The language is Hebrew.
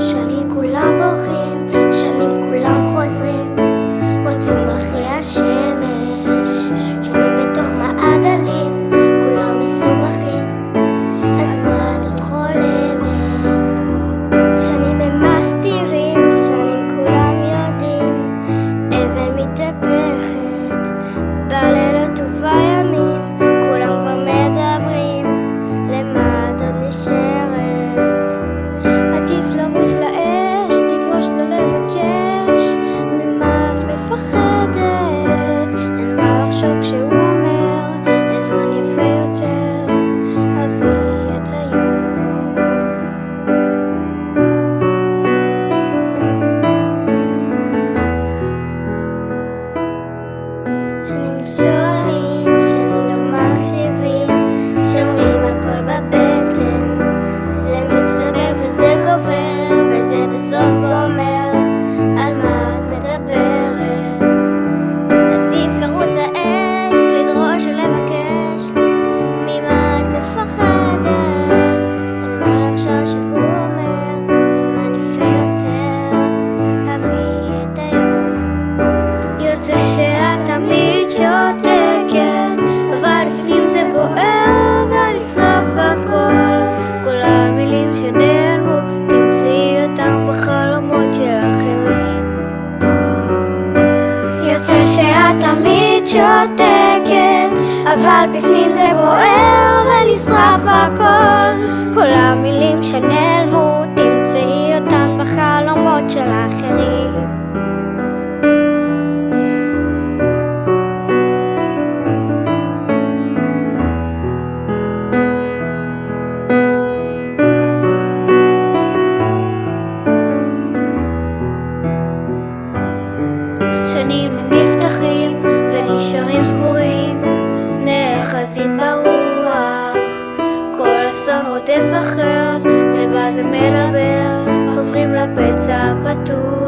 שנים כולם בורחים, שנים כולם חוזרים, רודפים אחרי השם. 熟悉。בפנים זה בוער ונשרף הכל. כל המילים שנעלמו תמצאי אותן בחלומות של האחרים. שנים נפתחים נאחזים ברוח. כל אסון רודף אחר זה בא זה מדבר חוזרים לפצע הפתוח